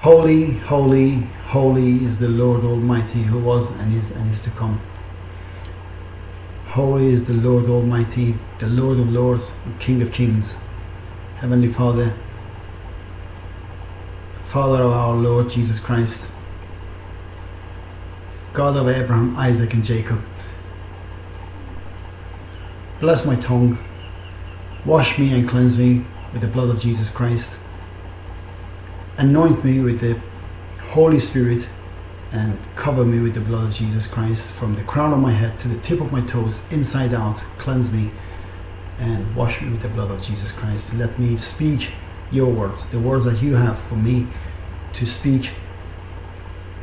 Holy, holy, holy is the Lord Almighty who was and is and is to come. Holy is the Lord Almighty, the Lord of Lords, King of Kings, Heavenly Father, Father of our Lord Jesus Christ, God of Abraham, Isaac and Jacob. Bless my tongue, wash me and cleanse me with the blood of Jesus Christ anoint me with the Holy Spirit and cover me with the blood of Jesus Christ from the crown of my head to the tip of my toes, inside out, cleanse me and wash me with the blood of Jesus Christ. Let me speak your words, the words that you have for me to speak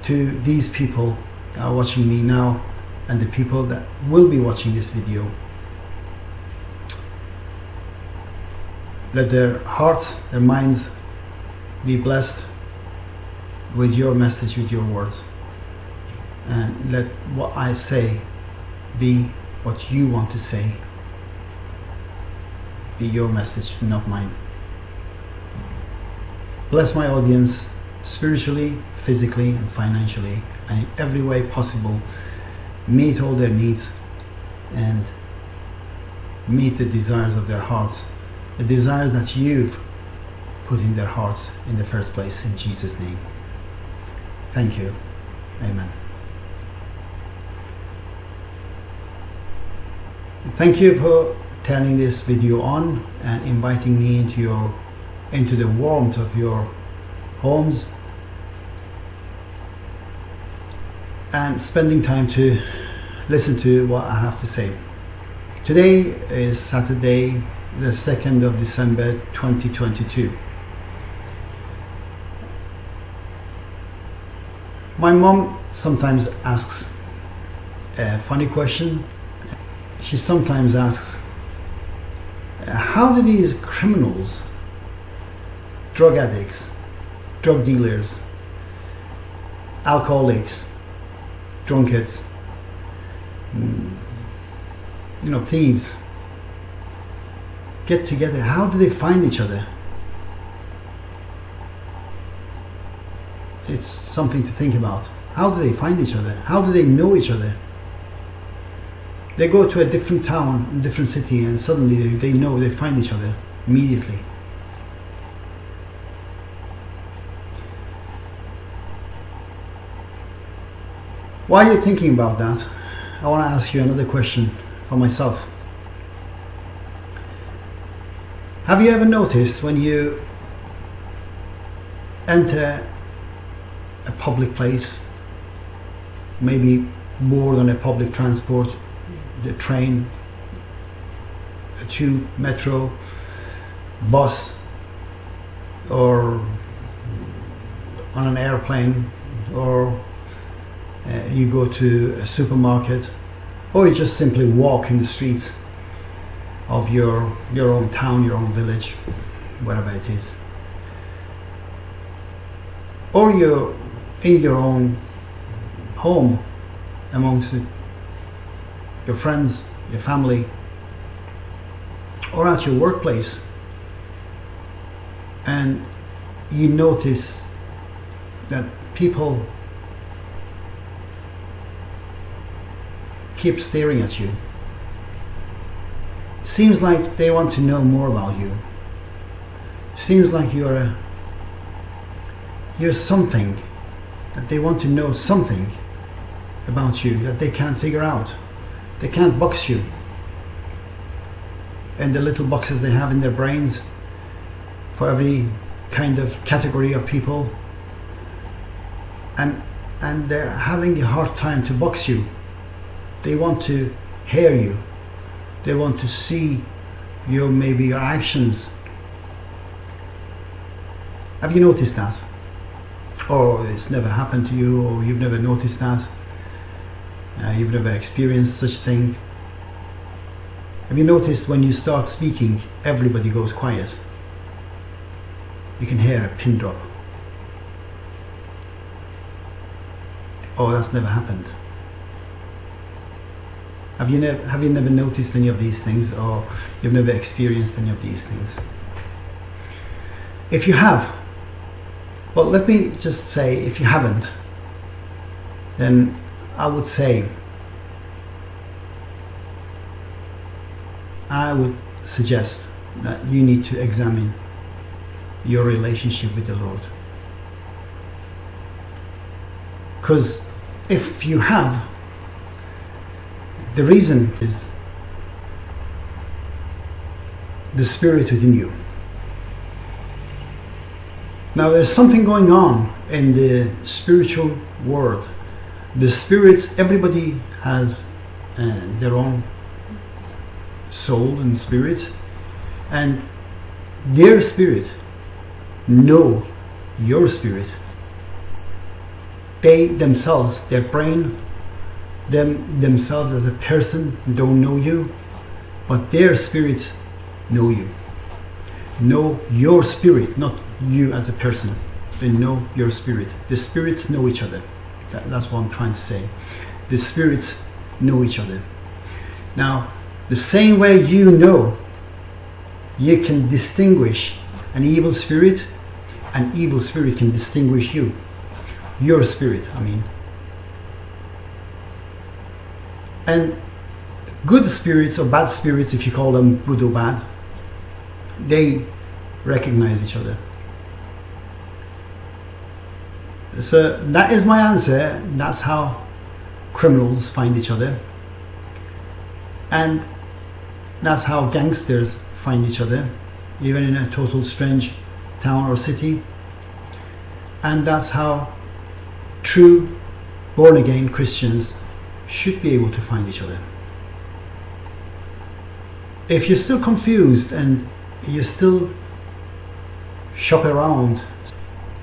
to these people that are watching me now and the people that will be watching this video. Let their hearts, their minds be blessed with your message, with your words. And let what I say be what you want to say. Be your message, not mine. Bless my audience spiritually, physically, and financially, and in every way possible. Meet all their needs and meet the desires of their hearts, the desires that you've put in their hearts in the first place in Jesus name. Thank you. Amen. Thank you for turning this video on and inviting me into your into the warmth of your homes and spending time to listen to what I have to say. Today is Saturday the 2nd of December 2022. My mom sometimes asks a funny question. She sometimes asks, how do these criminals, drug addicts, drug dealers, alcoholics, drunkards, mm, you know, thieves, get together? How do they find each other? It's something to think about. How do they find each other? How do they know each other? They go to a different town, a different city, and suddenly they, they know, they find each other immediately. While you're thinking about that, I want to ask you another question for myself. Have you ever noticed when you enter a public place, maybe more than a public transport, the train, a tube, metro, bus, or on an airplane, or uh, you go to a supermarket, or you just simply walk in the streets of your your own town, your own village, wherever it is. Or you in your own home amongst your friends, your family, or at your workplace, and you notice that people keep staring at you. Seems like they want to know more about you. Seems like you're a, you're something that they want to know something about you that they can't figure out. They can't box you. And the little boxes they have in their brains for every kind of category of people. And, and they're having a hard time to box you. They want to hear you. They want to see your maybe your actions. Have you noticed that? Or it's never happened to you or you've never noticed that? Uh, you've never experienced such thing? Have you noticed when you start speaking everybody goes quiet? You can hear a pin drop. Oh that's never happened. Have you never have you never noticed any of these things or you've never experienced any of these things? If you have But let me just say, if you haven't, then I would say I would suggest that you need to examine your relationship with the Lord. Because if you have, the reason is the Spirit within you. Now, there's something going on in the spiritual world. The spirits, everybody has uh, their own soul and spirit, and their spirit know your spirit. They themselves, their brain, them themselves as a person don't know you, but their spirit know you. Know your spirit, not you as a person. They know your spirit. The spirits know each other. That, that's what I'm trying to say. The spirits know each other. Now, the same way you know you can distinguish an evil spirit, an evil spirit can distinguish you. Your spirit, I mean. And good spirits or bad spirits, if you call them good or bad, they recognize each other. So that is my answer. That's how criminals find each other. And that's how gangsters find each other, even in a total strange town or city. And that's how true born again Christians should be able to find each other. If you're still confused and you still shop around,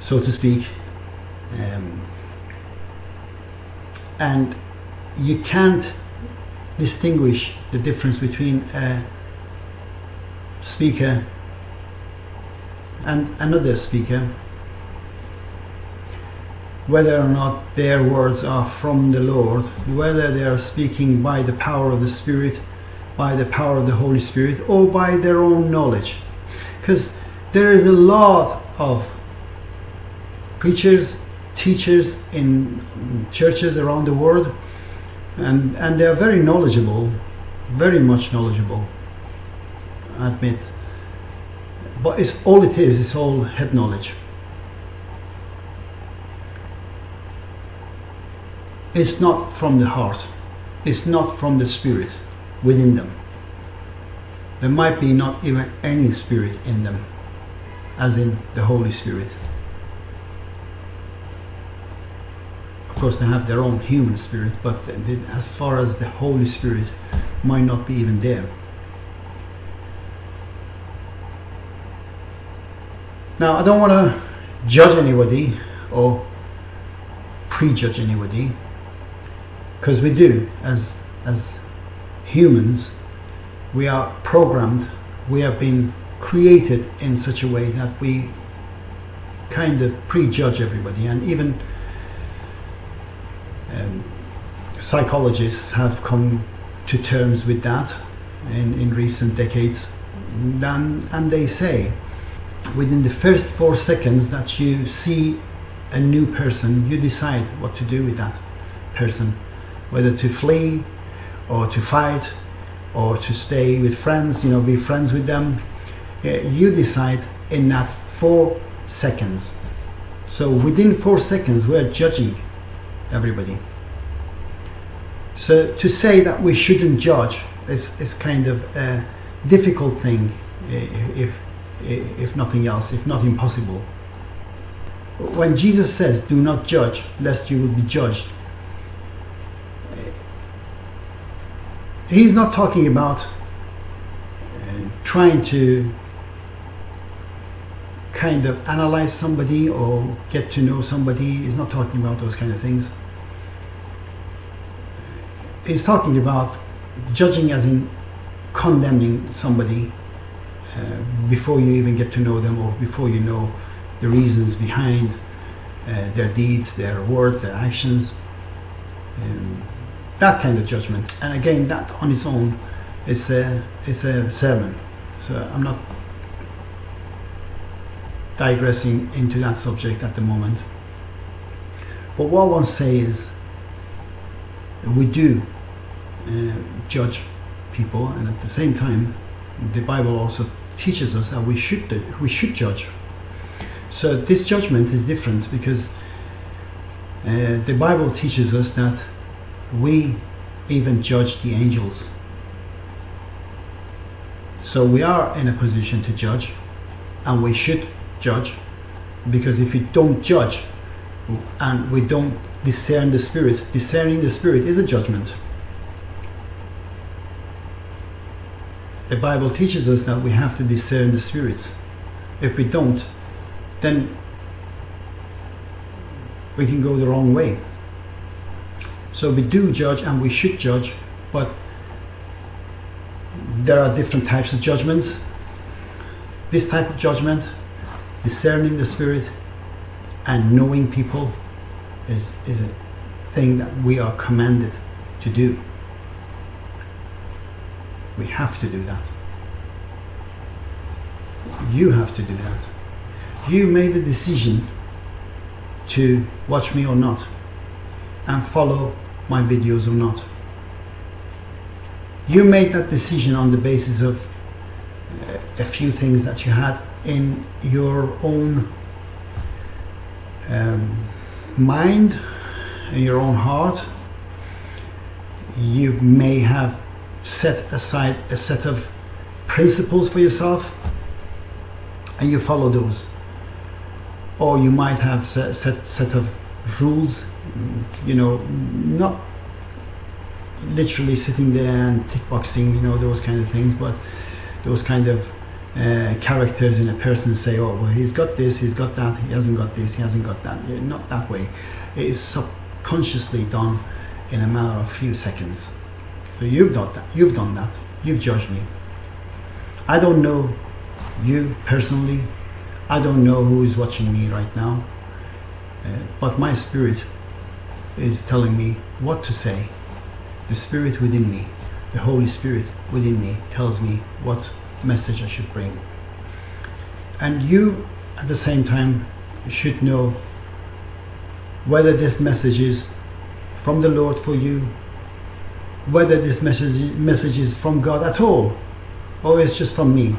so to speak, um, and you can't distinguish the difference between a speaker and another speaker, whether or not their words are from the Lord, whether they are speaking by the power of the Spirit by the power of the Holy Spirit or by their own knowledge. Because there is a lot of preachers, teachers in churches around the world, and, and they are very knowledgeable, very much knowledgeable, I admit. But it's all it is, it's all head knowledge. It's not from the heart, it's not from the spirit within them. There might be not even any spirit in them, as in the Holy Spirit. Of course, they have their own human spirit, but as far as the Holy Spirit might not be even there. Now, I don't want to judge anybody or prejudge anybody, because we do as as humans, we are programmed, we have been created in such a way that we kind of prejudge everybody and even um, psychologists have come to terms with that in, in recent decades and, and they say within the first four seconds that you see a new person you decide what to do with that person whether to flee or to fight or to stay with friends, you know, be friends with them. You decide in that four seconds. So within four seconds, we're judging everybody. So to say that we shouldn't judge is, is kind of a difficult thing, if, if nothing else, if not impossible. When Jesus says, do not judge, lest you will be judged, he's not talking about uh, trying to kind of analyze somebody or get to know somebody. He's not talking about those kind of things. He's talking about judging as in condemning somebody uh, before you even get to know them or before you know the reasons behind uh, their deeds, their words, their actions. Um, that kind of judgment. And again, that on its own is a, is a sermon. So I'm not digressing into that subject at the moment. But what I want to say is we do uh, judge people, and at the same time, the Bible also teaches us that we should we should judge. So this judgment is different because uh, the Bible teaches us that we even judge the angels. So we are in a position to judge, and we should judge, because if we don't judge and we don't discern the spirits, discerning the spirit is a judgment. The Bible teaches us that we have to discern the spirits. If we don't, then we can go the wrong way. So we do judge and we should judge, but there are different types of judgments. This type of judgment, discerning the spirit and knowing people, is, is a thing that we are commanded to do. We have to do that. You have to do that. You made the decision to watch me or not and follow my videos or not. You made that decision on the basis of a few things that you had in your own um, mind, in your own heart. You may have set aside a set of principles for yourself and you follow those or you might have set set, set of rules you know not literally sitting there and tick boxing you know those kind of things but those kind of uh, characters in a person say oh well he's got this he's got that he hasn't got this he hasn't got that. Not that way. It is subconsciously done in a matter of few seconds. So you've done that you've done that you've judged me. I don't know you personally. I don't know who is watching me right now, uh, but my spirit is telling me what to say. The spirit within me, the Holy Spirit within me tells me what message I should bring. And you, at the same time, should know whether this message is from the Lord for you, whether this message, message is from God at all, or it's just from me.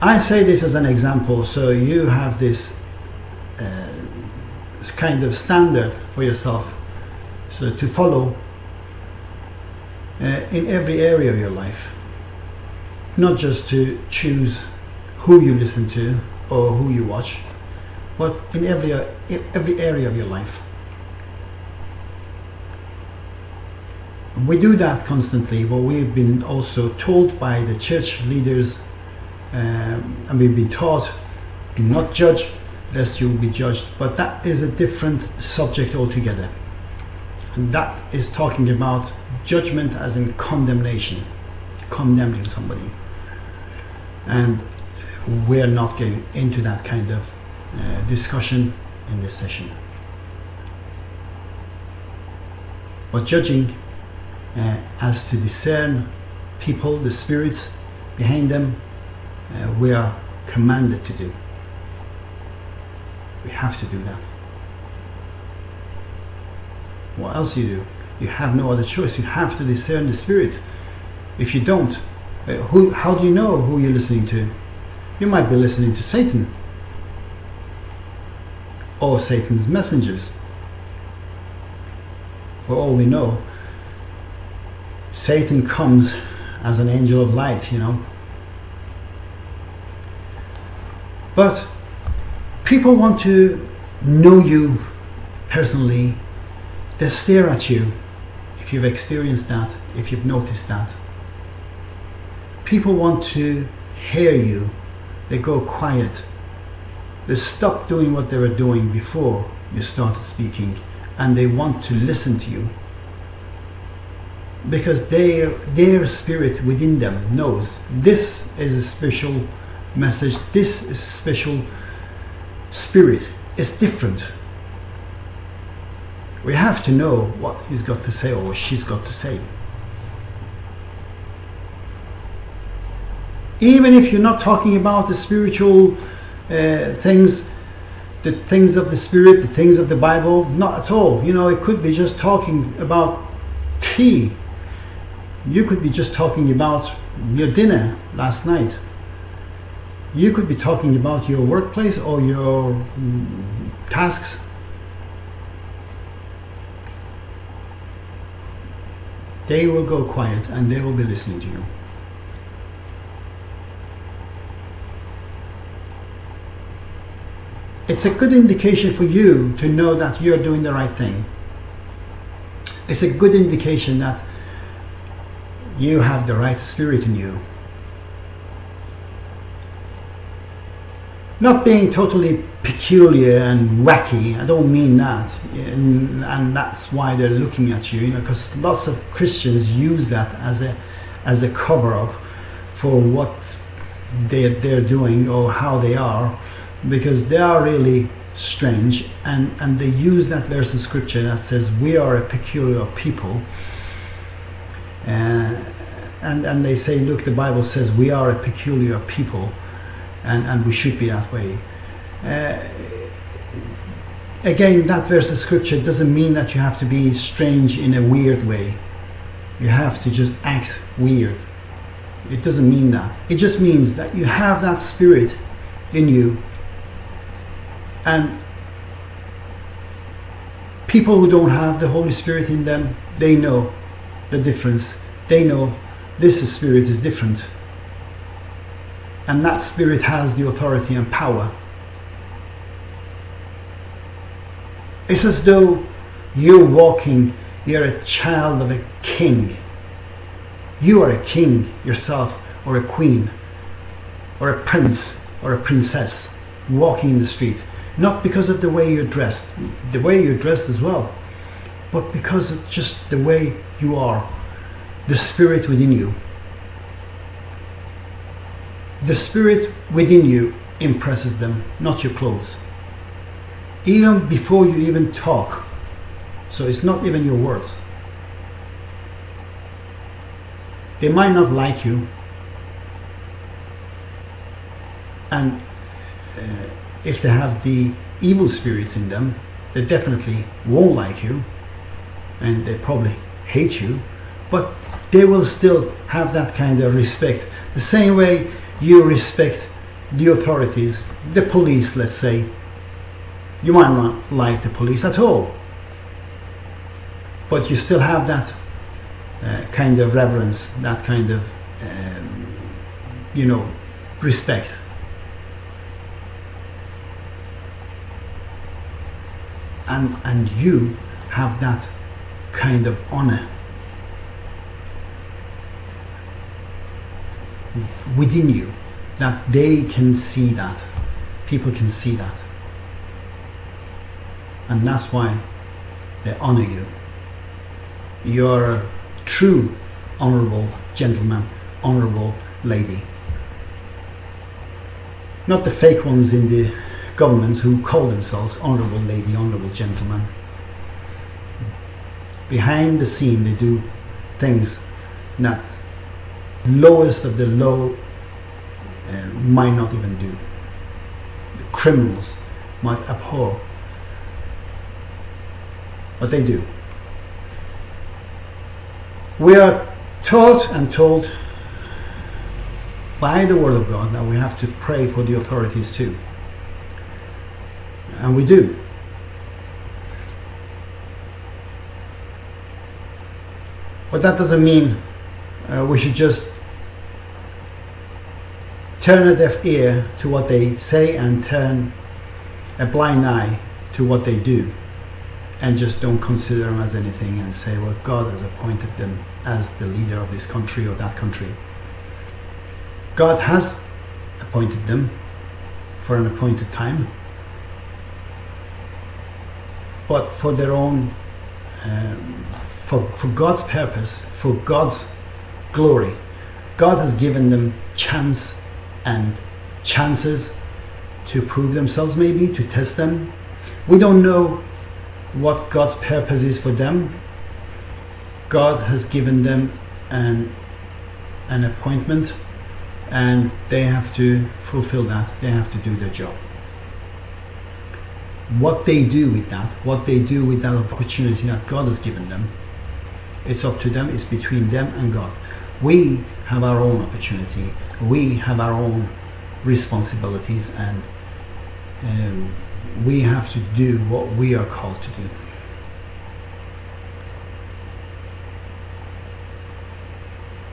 I say this as an example, so you have this, uh, this kind of standard for yourself, so to follow uh, in every area of your life, not just to choose who you listen to or who you watch, but in every every area of your life. We do that constantly, but we've been also told by the church leaders um, and we've been taught do not judge lest you will be judged. But that is a different subject altogether. And that is talking about judgment as in condemnation condemning somebody and we're not getting into that kind of uh, discussion in this session but judging uh, as to discern people the spirits behind them uh, we are commanded to do. We have to do that. What else you do? You have no other choice. You have to discern the spirit. If you don't, uh, who, how do you know who you're listening to? You might be listening to Satan or Satan's messengers. For all we know, Satan comes as an angel of light, you know, But people want to know you personally. They stare at you if you've experienced that, if you've noticed that. People want to hear you. They go quiet. They stop doing what they were doing before you started speaking and they want to listen to you because their their spirit within them knows this is a special message, this is a special spirit. It's different. We have to know what he's got to say or she's got to say. Even if you're not talking about the spiritual uh, things, the things of the spirit, the things of the Bible, not at all. You know, it could be just talking about tea. You could be just talking about your dinner last night. You could be talking about your workplace or your mm, tasks. They will go quiet and they will be listening to you. It's a good indication for you to know that you're doing the right thing. It's a good indication that you have the right spirit in you. Not being totally peculiar and wacky, I don't mean that. And, that's why they're looking at you, you know, because lots of Christians use that as a, as a cover up for what they're, they're doing or how they are because they are really strange. And, and they use that verse in scripture that says we are a peculiar people. Uh, and, and they say look the Bible says we are a peculiar people and, and we should be that way. Uh, again that verse of scripture doesn't mean that you have to be strange in a weird way. You have to just act weird. It doesn't mean that. It just means that you have that spirit in you. And people who don't have the Holy Spirit in them, they know the difference. They know this spirit is different. And that spirit has the authority and power. It's as though you're walking, you're a child of a king. You are a king yourself, or a queen, or a prince, or a princess walking in the street not because of the way you're dressed, the way you're dressed as well, but because of just the way you are, the spirit within you. The spirit within you impresses them, not your clothes. Even before you even talk. So it's not even your words. They might not like you. And uh, if they have the evil spirits in them, they definitely won't like you and they probably hate you, but they will still have that kind of respect. The same way you respect the authorities, the police, let's say. You might not like the police at all, but you still have that uh, kind of reverence, that kind of, um, you know, respect. and and you have that kind of honor within you that they can see that. People can see that. And that's why they honor you. You're a true honorable gentleman honorable lady. Not the fake ones in the governments who call themselves honourable lady, honourable gentleman. Behind the scene, they do things that lowest of the low uh, might not even do. The criminals might abhor, but they do. We are taught and told by the Word of God that we have to pray for the authorities too and we do. But that doesn't mean uh, we should just turn a deaf ear to what they say and turn a blind eye to what they do and just don't consider them as anything and say, well, God has appointed them as the leader of this country or that country. God has appointed them for an appointed time but for their own, um, for, for God's purpose, for God's glory. God has given them chance and chances to prove themselves maybe, to test them. We don't know what God's purpose is for them. God has given them an, an appointment, and they have to fulfill that. They have to do their job. What they do with that, what they do with that opportunity that God has given them, it's up to them. It's between them and God. We have our own opportunity. We have our own responsibilities, and um, we have to do what we are called to do.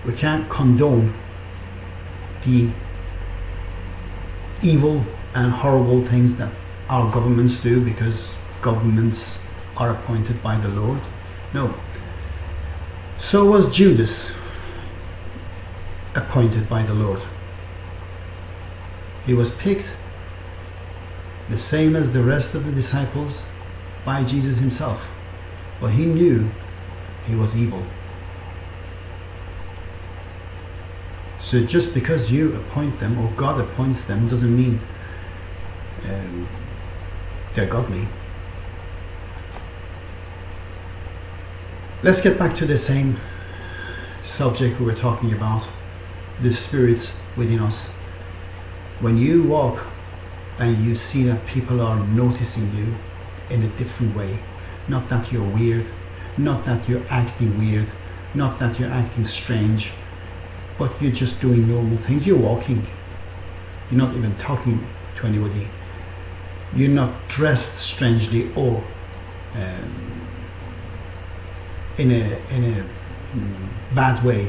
We can't condone the evil and horrible things that our governments do because governments are appointed by the Lord. No. So was Judas appointed by the Lord. He was picked the same as the rest of the disciples by Jesus himself. But he knew he was evil. So just because you appoint them or God appoints them doesn't mean um, they're godly. Let's get back to the same subject we were talking about the spirits within us. When you walk and you see that people are noticing you in a different way, not that you're weird, not that you're acting weird, not that you're acting strange, but you're just doing normal things. You're walking. You're not even talking to anybody. You're not dressed strangely or um, in a in a bad way.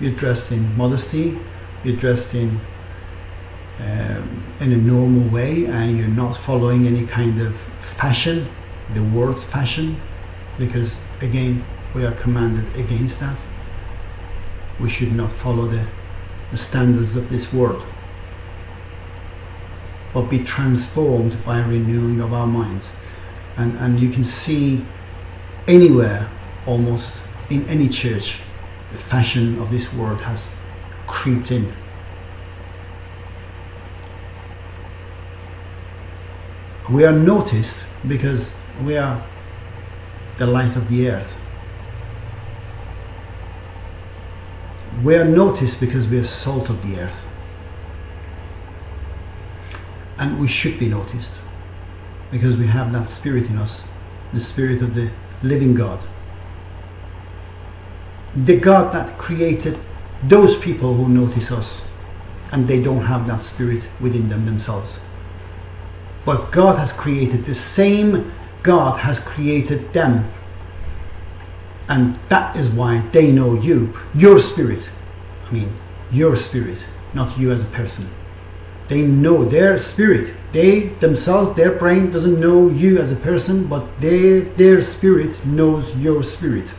You're dressed in modesty. You're dressed in um, in a normal way, and you're not following any kind of fashion. The world's fashion because again we are commanded against that we should not follow the, the standards of this world but be transformed by renewing of our minds and and you can see anywhere almost in any church the fashion of this world has creeped in we are noticed because we are the light of the earth. We are noticed because we are salt of the earth. And we should be noticed because we have that spirit in us, the spirit of the living God. The God that created those people who notice us and they don't have that spirit within them themselves. But God has created the same God has created them. And that is why they know you, your spirit. I mean, your spirit, not you as a person. They know their spirit. They themselves, their brain doesn't know you as a person, but their, their spirit knows your spirit.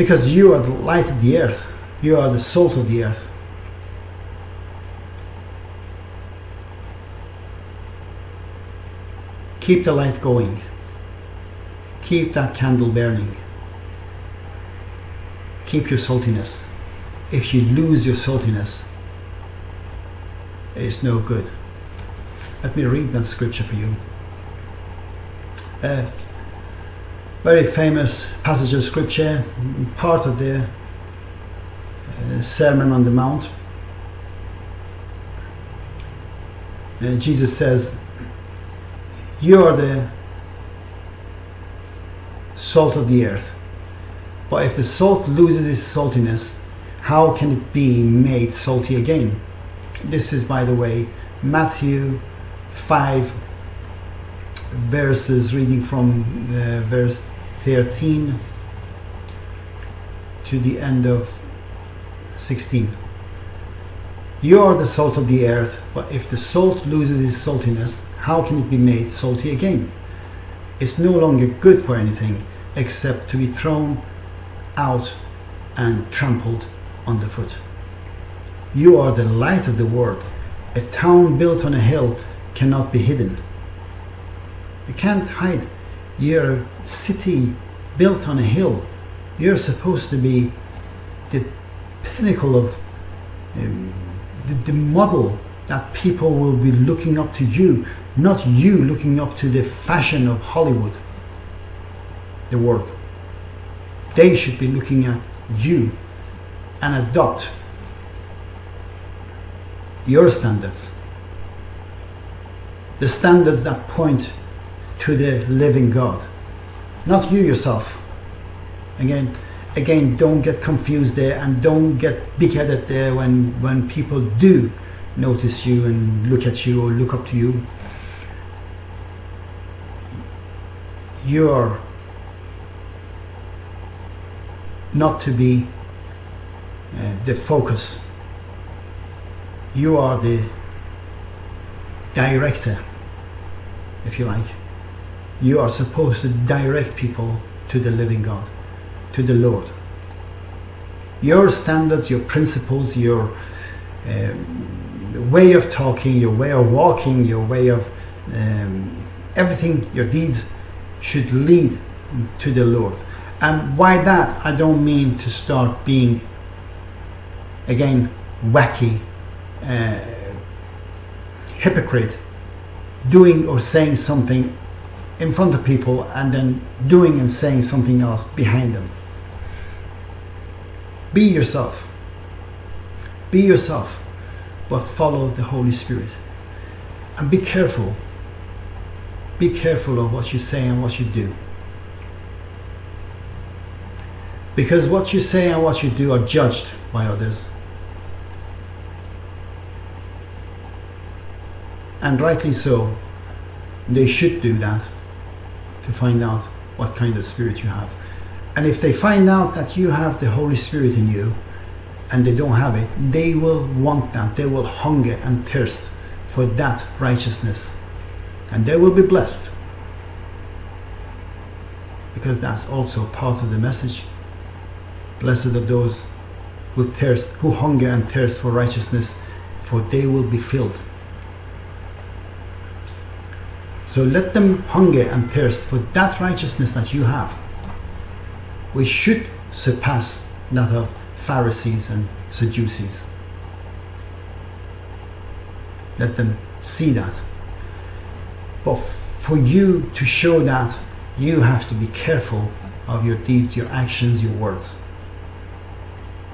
Because you are the light of the earth, you are the salt of the earth. Keep the light going. Keep that candle burning. Keep your saltiness. If you lose your saltiness, it's no good. Let me read that scripture for you. A very famous passage of scripture, part of the uh, Sermon on the Mount. Uh, Jesus says, you are the salt of the earth. But if the salt loses its saltiness, how can it be made salty again? This is, by the way, Matthew 5 verses reading from uh, verse 13 to the end of 16. You are the salt of the earth, but if the salt loses its saltiness, how can it be made salty again? It's no longer good for anything except to be thrown out and trampled underfoot. You are the light of the world. A town built on a hill cannot be hidden. You can't hide. A city built on a hill. You're supposed to be the pinnacle of um, the, the model that people will be looking up to you, not you looking up to the fashion of Hollywood. the world. They should be looking at you and adopt your standards. The standards that point to the living God, not you yourself. Again, again, don't get confused there and don't get big-headed there when, when people do notice you and look at you or look up to you. You are not to be uh, the focus. You are the director, if you like. You are supposed to direct people to the living God, to the Lord. Your standards, your principles, your um, way of talking, your way of walking, your way of um, everything, your deeds should lead to the Lord. And by that, I don't mean to start being, again, wacky, uh, hypocrite, doing or saying something in front of people and then doing and saying something else behind them. Be yourself. Be yourself, but follow the Holy Spirit. And be careful. Be careful of what you say and what you do. Because what you say and what you do are judged by others. And rightly so, they should do that to find out what kind of spirit you have. And if they find out that you have the Holy Spirit in you and they don't have it, they will want that. They will hunger and thirst for that righteousness. And they will be blessed. Because that's also part of the message. Blessed are those who thirst, who hunger and thirst for righteousness, for they will be filled. So let them hunger and thirst for that righteousness that you have, which should surpass that of Pharisees and Sadducees. Let them see that. But for you to show that, you have to be careful of your deeds, your actions, your words.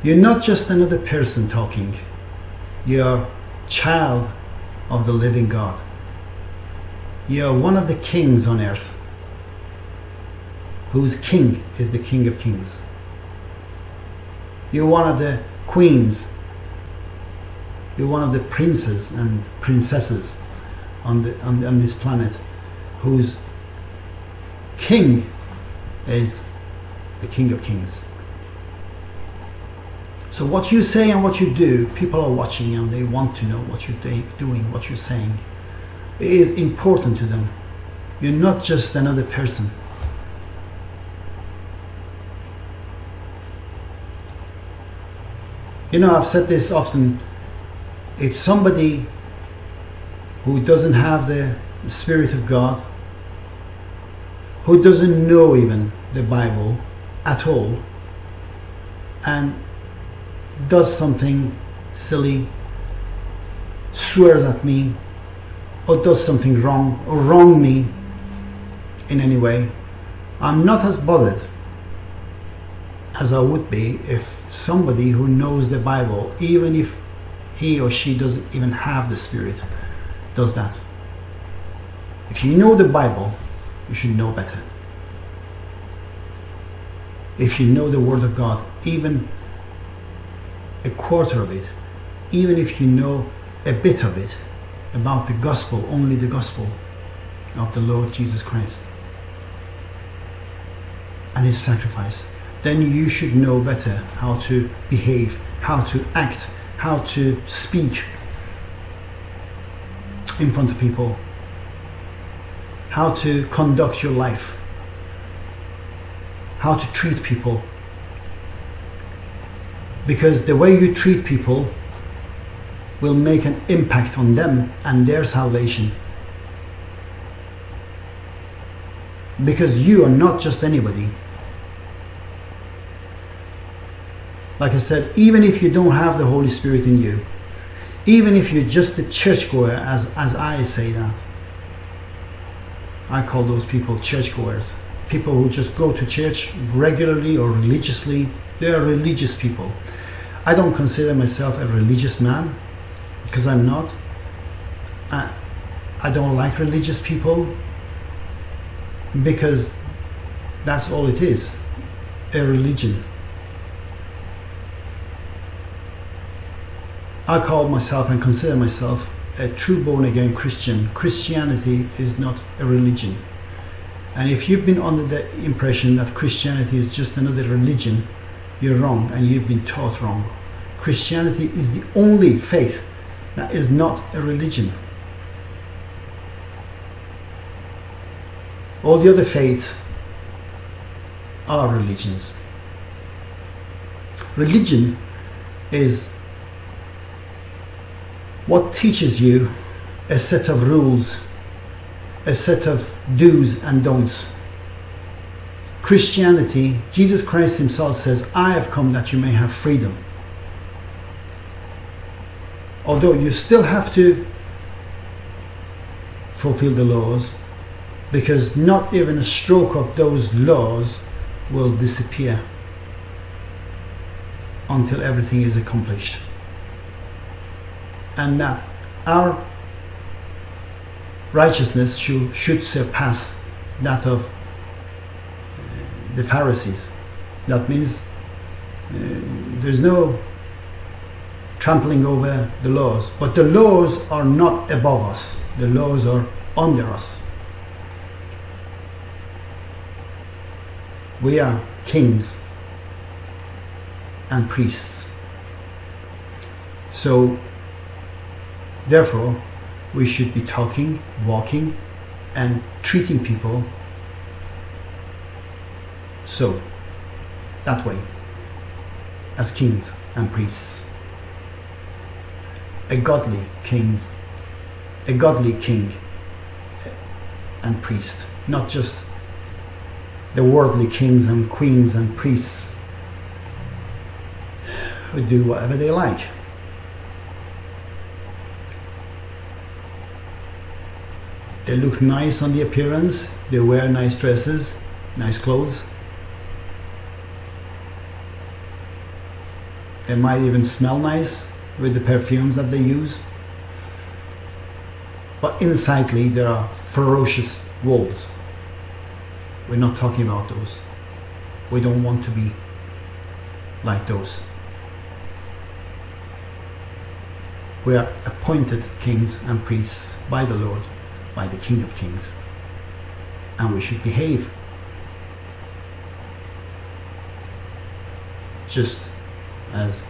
You're not just another person talking. You're child of the living God. You're one of the kings on earth, whose king is the King of Kings. You're one of the queens. You're one of the princes and princesses on, the, on, on this planet, whose king is the King of Kings. So what you say and what you do, people are watching and they want to know what you're doing, what you're saying. Is important to them. You're not just another person. You know, I've said this often. If somebody who doesn't have the Spirit of God, who doesn't know even the Bible at all, and does something silly, swears at me, or does something wrong, or wrong me in any way, I'm not as bothered as I would be if somebody who knows the Bible, even if he or she doesn't even have the Spirit, does that. If you know the Bible, you should know better. If you know the Word of God, even a quarter of it, even if you know a bit of it about the gospel, only the gospel of the Lord Jesus Christ and his sacrifice, then you should know better how to behave, how to act, how to speak in front of people, how to conduct your life, how to treat people. Because the way you treat people will make an impact on them and their salvation. Because you are not just anybody. Like I said, even if you don't have the Holy Spirit in you, even if you're just a churchgoer, as, as I say that, I call those people churchgoers. people who just go to church regularly or religiously. They are religious people. I don't consider myself a religious man because I'm not. I, I don't like religious people because that's all it is a religion. I call myself and consider myself a true born again Christian. Christianity is not a religion. And if you've been under the impression that Christianity is just another religion, you're wrong and you've been taught wrong. Christianity is the only faith that is not a religion. All the other faiths are religions. Religion is what teaches you a set of rules, a set of do's and don'ts. Christianity, Jesus Christ Himself says, I have come that you may have freedom. Although you still have to fulfill the laws, because not even a stroke of those laws will disappear until everything is accomplished. And that our righteousness should, should surpass that of uh, the Pharisees. That means uh, there's no trampling over the laws, but the laws are not above us, the laws are under us. We are kings and priests. So, therefore, we should be talking, walking, and treating people so, that way, as kings and priests. A godly king, a godly king and priest, not just the worldly kings and queens and priests who do whatever they like. They look nice on the appearance, they wear nice dresses, nice clothes. They might even smell nice with the perfumes that they use. But insidely, there are ferocious wolves. We're not talking about those. We don't want to be like those. We are appointed kings and priests by the Lord, by the King of Kings, and we should behave just as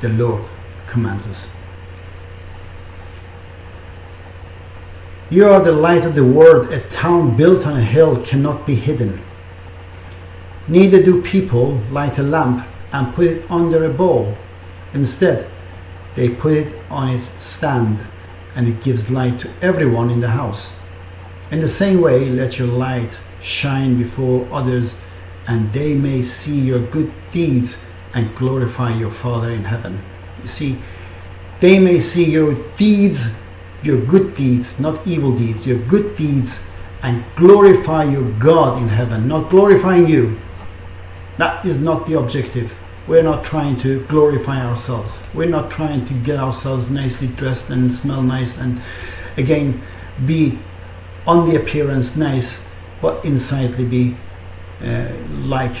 the Lord commands us. You are the light of the world. A town built on a hill cannot be hidden. Neither do people light a lamp and put it under a bowl. Instead, they put it on its stand and it gives light to everyone in the house. In the same way, let your light shine before others and they may see your good deeds and glorify your Father in heaven. You see, they may see your deeds your good deeds, not evil deeds, your good deeds, and glorify your God in heaven, not glorifying you. That is not the objective. We're not trying to glorify ourselves. We're not trying to get ourselves nicely dressed and smell nice and again be on the appearance nice, but insidely be uh, like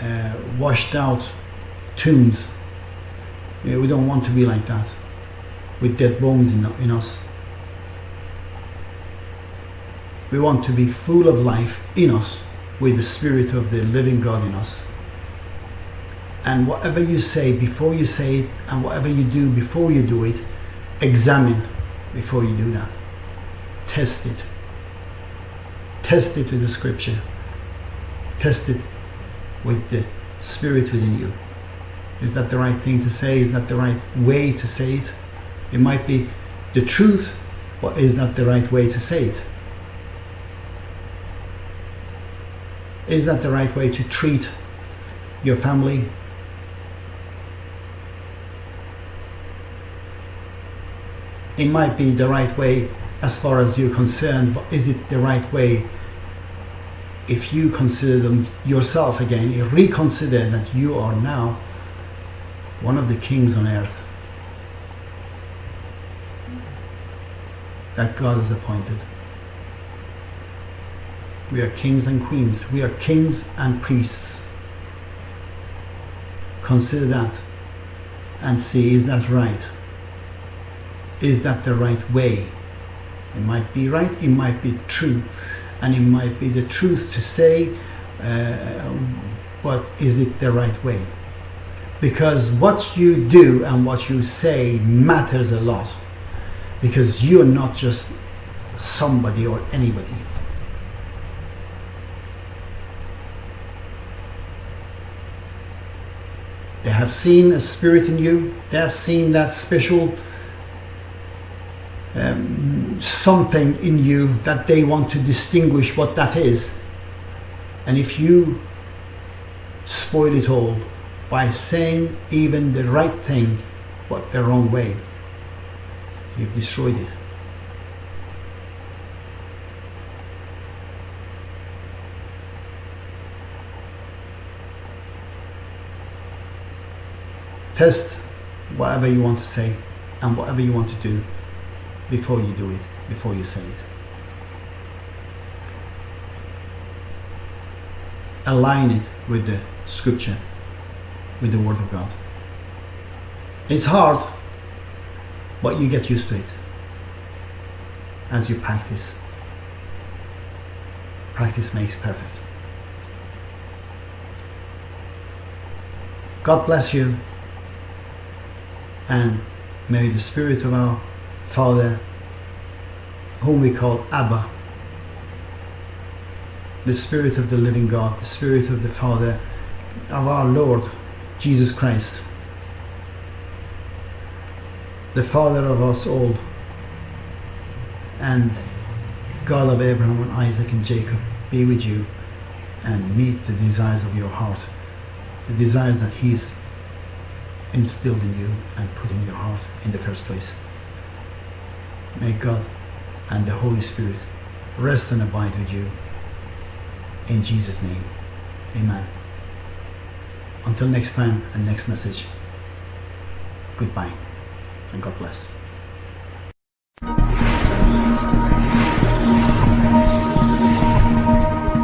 uh, washed out tombs. We don't want to be like that with dead bones in, in us. We want to be full of life in us with the Spirit of the living God in us. And whatever you say before you say it, and whatever you do before you do it, examine before you do that. Test it. Test it with the scripture. Test it with the Spirit within you. Is that the right thing to say? Is that the right way to say it? It might be the truth, but is that the right way to say it? Is that the right way to treat your family? It might be the right way as far as you're concerned, but is it the right way? If you consider them yourself again, reconsider that you are now one of the kings on earth that God has appointed. We are kings and queens. We are kings and priests. Consider that and see is that right? Is that the right way? It might be right, it might be true, and it might be the truth to say, uh, but is it the right way? Because what you do and what you say matters a lot. Because you're not just somebody or anybody. They have seen a spirit in you. They have seen that special um, something in you that they want to distinguish what that is. And if you spoil it all by saying even the right thing but the wrong way, you've destroyed it. Test whatever you want to say and whatever you want to do before you do it, before you say it. Align it with the scripture, with the word of God. It's hard, but you get used to it as you practice. Practice makes perfect. God bless you and may the spirit of our Father, whom we call Abba, the Spirit of the living God, the Spirit of the Father, of our Lord Jesus Christ, the Father of us all, and God of Abraham and Isaac and Jacob, be with you and meet the desires of your heart, the desires that He's instilled in you and put in your heart in the first place. May God and the Holy Spirit rest and abide with you. In Jesus' name, Amen. Until next time and next message, goodbye and God bless.